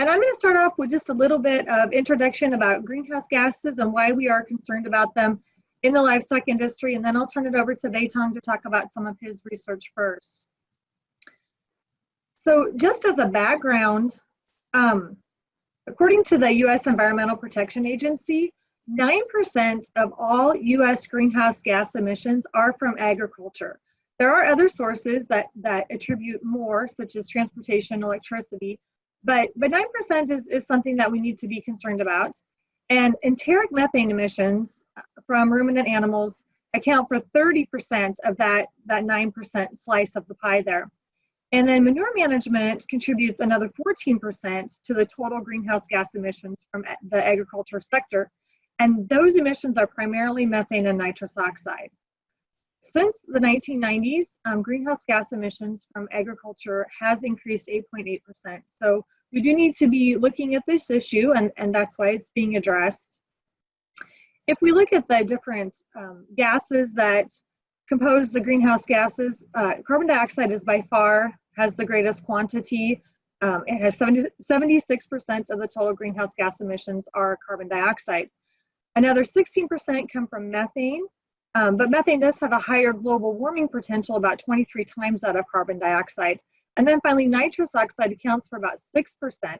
And I'm going to start off with just a little bit of introduction about greenhouse gases and why we are concerned about them in the livestock industry, and then I'll turn it over to Beitong to talk about some of his research first. So just as a background, um, according to the U.S. Environmental Protection Agency, 9% of all U.S. greenhouse gas emissions are from agriculture. There are other sources that, that attribute more, such as transportation, electricity, but, but 9% is, is something that we need to be concerned about. And enteric methane emissions from ruminant animals account for 30% of that, that 9% slice of the pie there. And then manure management contributes another 14% to the total greenhouse gas emissions from the agriculture sector. And those emissions are primarily methane and nitrous oxide. Since the 1990s, um, greenhouse gas emissions from agriculture has increased 8.8%. So we do need to be looking at this issue and, and that's why it's being addressed. If we look at the different um, gases that compose the greenhouse gases, uh, carbon dioxide is by far has the greatest quantity. Um, it has 70, 76% of the total greenhouse gas emissions are carbon dioxide. Another 16% come from methane, um, but methane does have a higher global warming potential, about 23 times that of carbon dioxide. And then finally, nitrous oxide accounts for about 6%,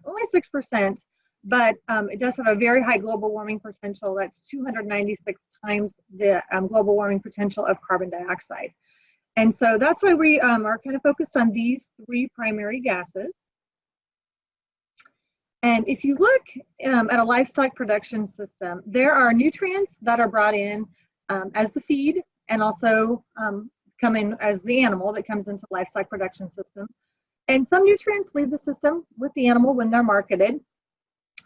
only 6%, but um, it does have a very high global warming potential. That's 296 times the um, global warming potential of carbon dioxide. And so that's why we um, are kind of focused on these three primary gases. And if you look um, at a livestock production system, there are nutrients that are brought in um, as the feed and also um, come in as the animal that comes into livestock production system. And some nutrients leave the system with the animal when they're marketed,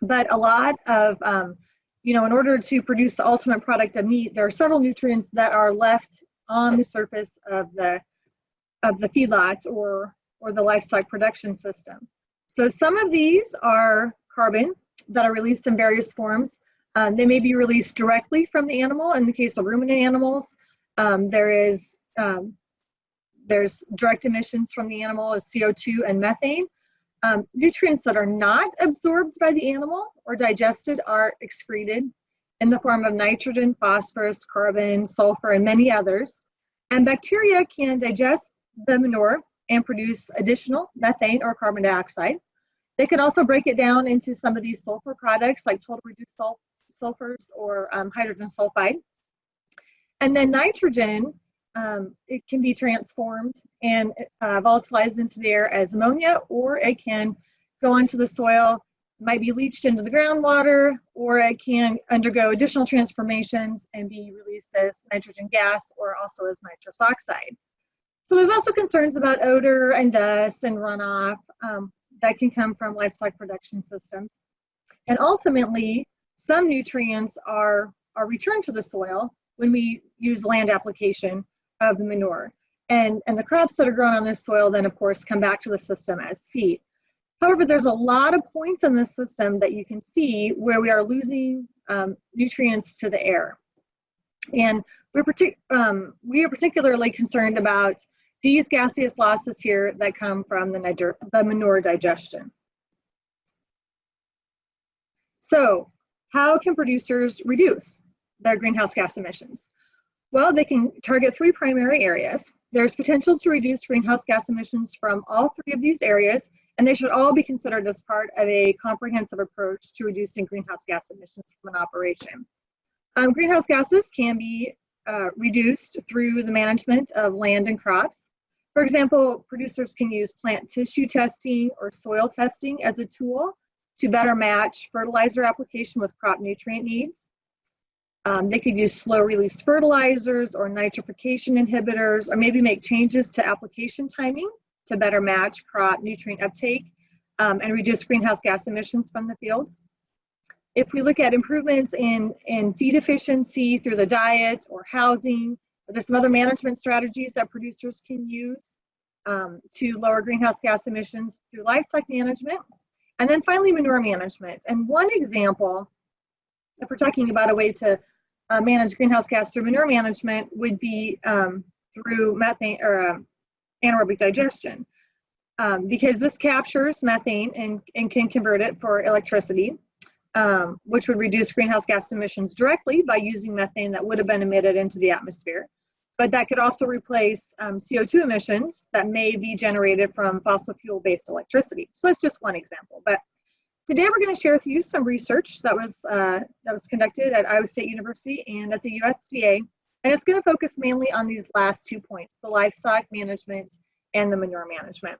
but a lot of, um, you know, in order to produce the ultimate product of meat, there are several nutrients that are left on the surface of the of the feedlot or or the livestock production system. So some of these are carbon that are released in various forms. Um, they may be released directly from the animal. In the case of ruminant animals, um, there is um, there's direct emissions from the animal as CO2 and methane. Um, nutrients that are not absorbed by the animal or digested are excreted in the form of nitrogen, phosphorus, carbon, sulfur, and many others. And bacteria can digest the manure and produce additional methane or carbon dioxide. They can also break it down into some of these sulfur products like total reduced sul sulfurs or um, hydrogen sulfide. And then nitrogen, um, it can be transformed and uh, volatilized into the air as ammonia, or it can go into the soil, might be leached into the groundwater, or it can undergo additional transformations and be released as nitrogen gas or also as nitrous oxide. So there's also concerns about odor and dust and runoff. Um, that can come from livestock production systems. And ultimately, some nutrients are, are returned to the soil when we use land application of the manure. And, and the crops that are grown on this soil then of course come back to the system as feed. However, there's a lot of points in this system that you can see where we are losing um, nutrients to the air. And we're partic um, we are particularly concerned about these gaseous losses here that come from the, the manure digestion. So how can producers reduce their greenhouse gas emissions? Well, they can target three primary areas. There's potential to reduce greenhouse gas emissions from all three of these areas, and they should all be considered as part of a comprehensive approach to reducing greenhouse gas emissions from an operation. Um, greenhouse gases can be uh, reduced through the management of land and crops. For example, producers can use plant tissue testing or soil testing as a tool to better match fertilizer application with crop nutrient needs. Um, they could use slow release fertilizers or nitrification inhibitors, or maybe make changes to application timing to better match crop nutrient uptake um, and reduce greenhouse gas emissions from the fields. If we look at improvements in, in feed efficiency through the diet or housing, there's some other management strategies that producers can use um, to lower greenhouse gas emissions through livestock management. And then finally, manure management. And one example, if we're talking about a way to uh, manage greenhouse gas through manure management, would be um, through methane or uh, anaerobic digestion. um, because this captures methane and, and can convert it for electricity, um, which would reduce greenhouse gas emissions directly by using methane that would have been emitted into the atmosphere. But that could also replace um, CO2 emissions that may be generated from fossil fuel based electricity. So that's just one example. But today we're going to share with you some research that was, uh, that was conducted at Iowa State University and at the USDA. And it's going to focus mainly on these last two points, the livestock management and the manure management.